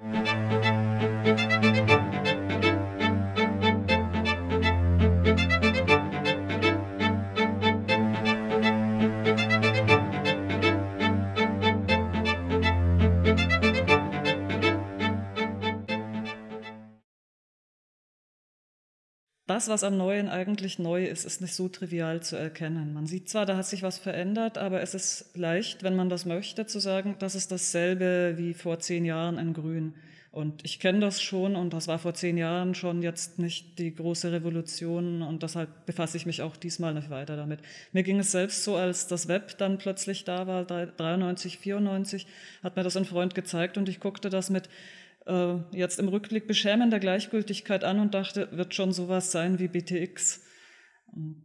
Thank you. Das, was am Neuen eigentlich neu ist, ist nicht so trivial zu erkennen. Man sieht zwar, da hat sich was verändert, aber es ist leicht, wenn man das möchte, zu sagen, das ist dasselbe wie vor zehn Jahren in Grün. Und ich kenne das schon und das war vor zehn Jahren schon jetzt nicht die große Revolution und deshalb befasse ich mich auch diesmal nicht weiter damit. Mir ging es selbst so, als das Web dann plötzlich da war, 93, 94, hat mir das ein Freund gezeigt und ich guckte das mit äh, jetzt im Rückblick beschämender Gleichgültigkeit an und dachte, wird schon sowas sein wie BTX. Und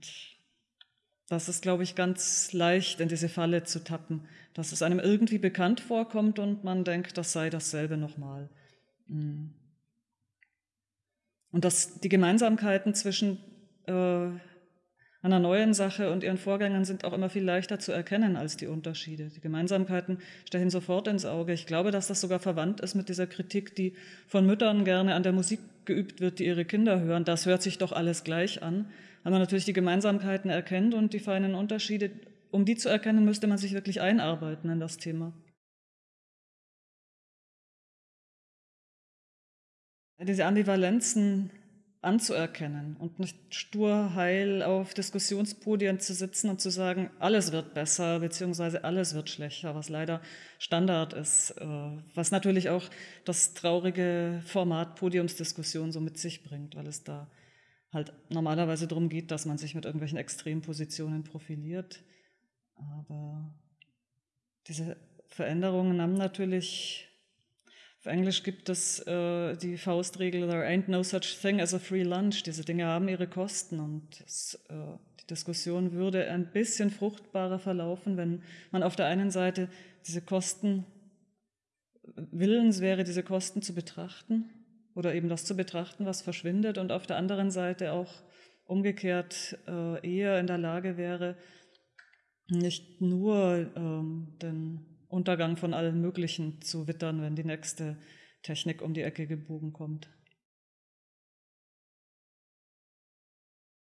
das ist, glaube ich, ganz leicht in diese Falle zu tappen, dass es einem irgendwie bekannt vorkommt und man denkt, das sei dasselbe nochmal. Mm. Und dass die Gemeinsamkeiten zwischen äh, einer neuen Sache und ihren Vorgängern sind auch immer viel leichter zu erkennen als die Unterschiede. Die Gemeinsamkeiten stechen sofort ins Auge. Ich glaube, dass das sogar verwandt ist mit dieser Kritik, die von Müttern gerne an der Musik geübt wird, die ihre Kinder hören. Das hört sich doch alles gleich an. Weil man natürlich die Gemeinsamkeiten erkennt und die feinen Unterschiede. Um die zu erkennen, müsste man sich wirklich einarbeiten in das Thema. Diese Ambivalenzen anzuerkennen und nicht stur heil auf Diskussionspodien zu sitzen und zu sagen, alles wird besser beziehungsweise alles wird schlechter, was leider Standard ist, äh, was natürlich auch das traurige Format Podiumsdiskussion so mit sich bringt, weil es da halt normalerweise darum geht, dass man sich mit irgendwelchen Extrempositionen profiliert. Aber diese Veränderungen haben natürlich auf Englisch gibt es äh, die Faustregel, there ain't no such thing as a free lunch. Diese Dinge haben ihre Kosten und es, äh, die Diskussion würde ein bisschen fruchtbarer verlaufen, wenn man auf der einen Seite diese Kosten willens wäre, diese Kosten zu betrachten oder eben das zu betrachten, was verschwindet und auf der anderen Seite auch umgekehrt äh, eher in der Lage wäre, nicht nur ähm, den Untergang von allen Möglichen zu wittern, wenn die nächste Technik um die Ecke gebogen kommt.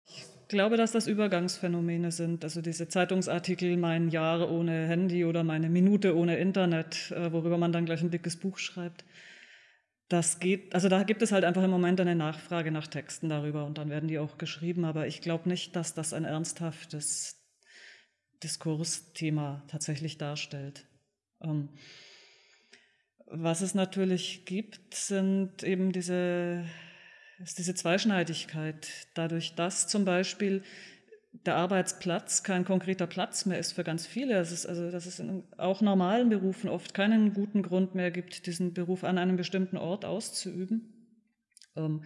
Ich glaube, dass das Übergangsphänomene sind. Also diese Zeitungsartikel, mein Jahr ohne Handy oder meine Minute ohne Internet, äh, worüber man dann gleich ein dickes Buch schreibt. Das geht, also da gibt es halt einfach im Moment eine Nachfrage nach Texten darüber und dann werden die auch geschrieben, aber ich glaube nicht, dass das ein ernsthaftes Diskursthema tatsächlich darstellt. Ähm, was es natürlich gibt, sind eben diese, ist diese Zweischneidigkeit. Dadurch, dass zum Beispiel der Arbeitsplatz kein konkreter Platz mehr ist für ganz viele. Es ist also, dass es in auch normalen Berufen oft keinen guten Grund mehr gibt, diesen Beruf an einem bestimmten Ort auszuüben. Ähm,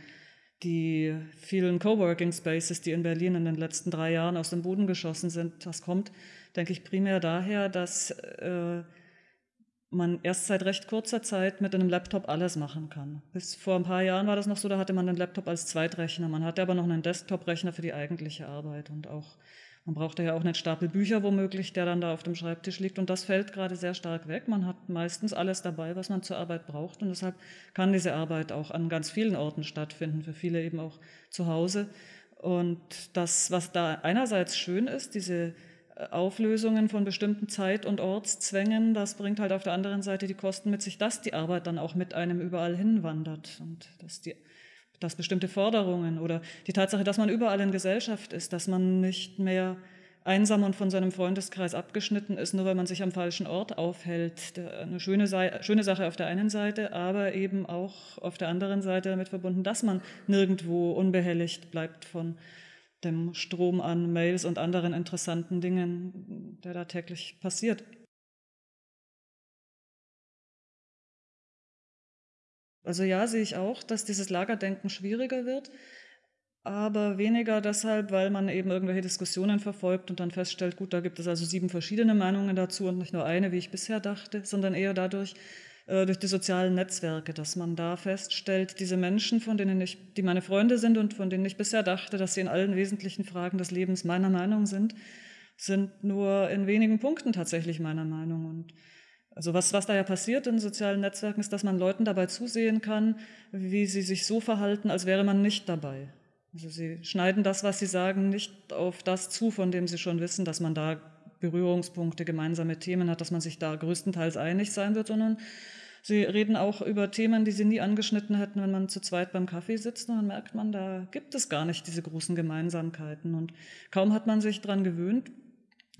die vielen Coworking Spaces, die in Berlin in den letzten drei Jahren aus dem Boden geschossen sind, das kommt, denke ich, primär daher, dass äh, man erst seit recht kurzer Zeit mit einem Laptop alles machen kann. Bis vor ein paar Jahren war das noch so, da hatte man den Laptop als Zweitrechner. Man hatte aber noch einen Desktop-Rechner für die eigentliche Arbeit und auch man brauchte ja auch einen Stapel Bücher womöglich, der dann da auf dem Schreibtisch liegt und das fällt gerade sehr stark weg. Man hat meistens alles dabei, was man zur Arbeit braucht und deshalb kann diese Arbeit auch an ganz vielen Orten stattfinden, für viele eben auch zu Hause. Und das, was da einerseits schön ist, diese Auflösungen von bestimmten Zeit- und Ortszwängen, das bringt halt auf der anderen Seite die Kosten mit sich, dass die Arbeit dann auch mit einem überall hinwandert und dass, die, dass bestimmte Forderungen oder die Tatsache, dass man überall in Gesellschaft ist, dass man nicht mehr einsam und von seinem Freundeskreis abgeschnitten ist, nur weil man sich am falschen Ort aufhält. Eine schöne, schöne Sache auf der einen Seite, aber eben auch auf der anderen Seite damit verbunden, dass man nirgendwo unbehelligt bleibt von dem Strom an Mails und anderen interessanten Dingen, der da täglich passiert. Also ja, sehe ich auch, dass dieses Lagerdenken schwieriger wird, aber weniger deshalb, weil man eben irgendwelche Diskussionen verfolgt und dann feststellt, gut, da gibt es also sieben verschiedene Meinungen dazu und nicht nur eine, wie ich bisher dachte, sondern eher dadurch, äh, durch die sozialen Netzwerke, dass man da feststellt, diese Menschen, von denen ich, die meine Freunde sind und von denen ich bisher dachte, dass sie in allen wesentlichen Fragen des Lebens meiner Meinung sind, sind nur in wenigen Punkten tatsächlich meiner Meinung. Und also was, was da ja passiert in sozialen Netzwerken, ist, dass man Leuten dabei zusehen kann, wie sie sich so verhalten, als wäre man nicht dabei. Also sie schneiden das, was sie sagen, nicht auf das zu, von dem sie schon wissen, dass man da Berührungspunkte, gemeinsame Themen hat, dass man sich da größtenteils einig sein wird, sondern sie reden auch über Themen, die sie nie angeschnitten hätten, wenn man zu zweit beim Kaffee sitzt. Und dann merkt man, da gibt es gar nicht diese großen Gemeinsamkeiten. Und kaum hat man sich daran gewöhnt,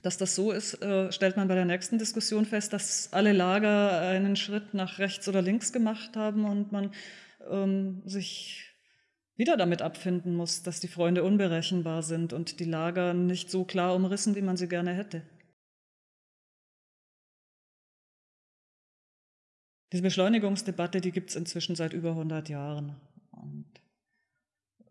dass das so ist, äh, stellt man bei der nächsten Diskussion fest, dass alle Lager einen Schritt nach rechts oder links gemacht haben und man ähm, sich wieder damit abfinden muss, dass die Freunde unberechenbar sind und die Lager nicht so klar umrissen, wie man sie gerne hätte. Diese Beschleunigungsdebatte, die gibt es inzwischen seit über 100 Jahren. Und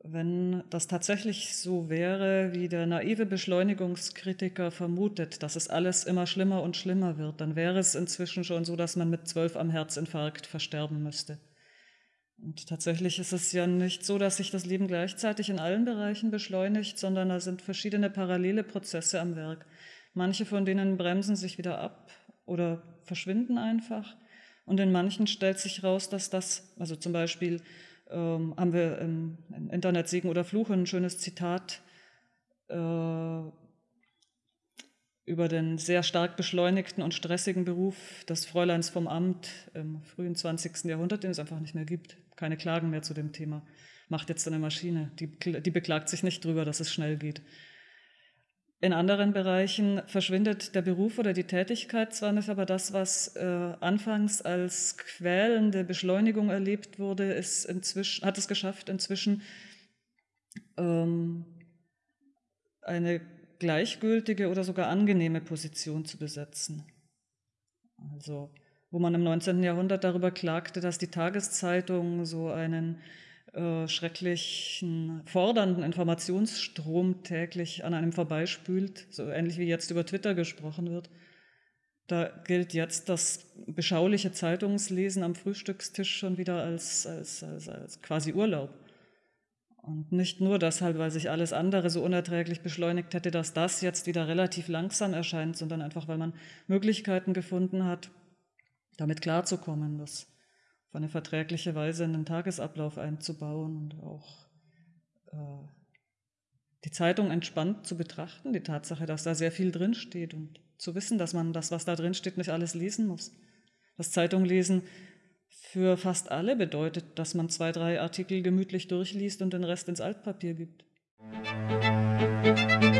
wenn das tatsächlich so wäre, wie der naive Beschleunigungskritiker vermutet, dass es alles immer schlimmer und schlimmer wird, dann wäre es inzwischen schon so, dass man mit zwölf am Herzinfarkt versterben müsste. Und tatsächlich ist es ja nicht so, dass sich das Leben gleichzeitig in allen Bereichen beschleunigt, sondern da sind verschiedene parallele Prozesse am Werk. Manche von denen bremsen sich wieder ab oder verschwinden einfach. Und in manchen stellt sich raus, dass das, also zum Beispiel ähm, haben wir im, Internet Segen oder Fluch ein schönes Zitat äh, über den sehr stark beschleunigten und stressigen Beruf des Fräuleins vom Amt im frühen 20. Jahrhundert, den es einfach nicht mehr gibt keine Klagen mehr zu dem Thema. Macht jetzt eine Maschine, die, die beklagt sich nicht drüber, dass es schnell geht. In anderen Bereichen verschwindet der Beruf oder die Tätigkeit zwar nicht, aber das, was äh, anfangs als quälende Beschleunigung erlebt wurde, ist inzwischen, hat es geschafft, inzwischen ähm, eine gleichgültige oder sogar angenehme Position zu besetzen. Also wo man im 19. Jahrhundert darüber klagte, dass die Tageszeitung so einen äh, schrecklichen, fordernden Informationsstrom täglich an einem vorbeispült, so ähnlich wie jetzt über Twitter gesprochen wird. Da gilt jetzt das beschauliche Zeitungslesen am Frühstückstisch schon wieder als, als, als, als quasi Urlaub. Und nicht nur deshalb, weil sich alles andere so unerträglich beschleunigt hätte, dass das jetzt wieder relativ langsam erscheint, sondern einfach, weil man Möglichkeiten gefunden hat, damit klarzukommen, das auf eine verträgliche Weise in den Tagesablauf einzubauen und auch äh, die Zeitung entspannt zu betrachten, die Tatsache, dass da sehr viel drinsteht und zu wissen, dass man das, was da drinsteht, nicht alles lesen muss. Das Zeitunglesen für fast alle bedeutet, dass man zwei, drei Artikel gemütlich durchliest und den Rest ins Altpapier gibt. Musik